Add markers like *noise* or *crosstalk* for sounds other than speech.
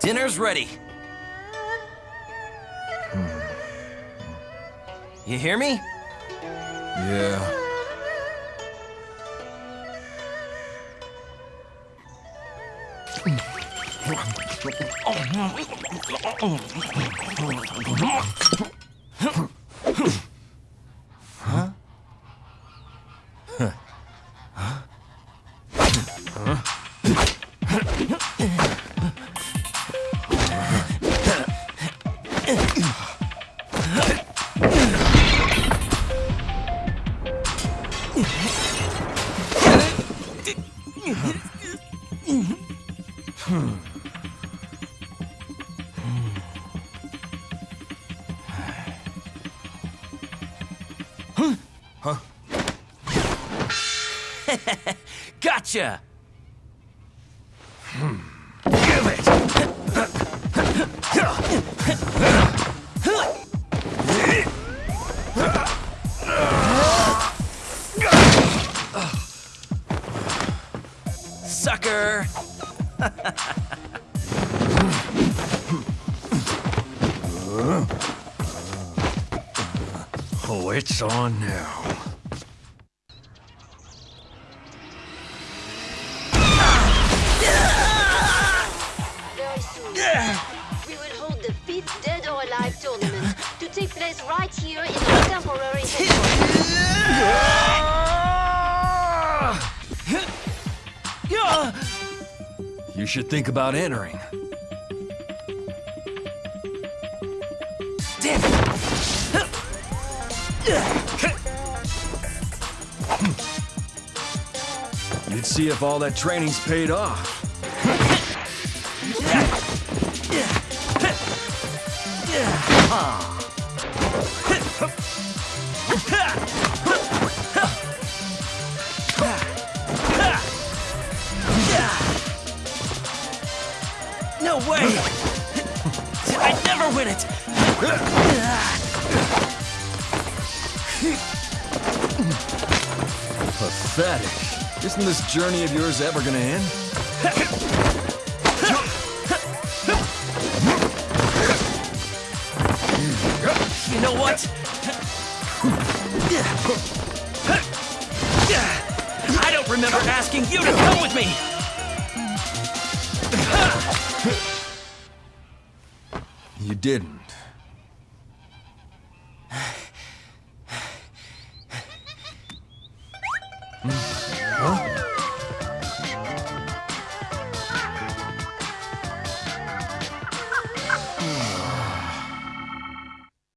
Dinner's ready. You hear me? Yeah. *laughs* *laughs* Gotcha! Sucker! Oh, it's on now. Very tournament to take place right here in our temporary headquarters. You should think about entering. Damn it! You'd see if all that training's paid off. *laughs* No way! I never win it! Pathetic. Isn't this journey of yours ever gonna end? You know what? I don't remember asking you to come with me! You didn't. Huh?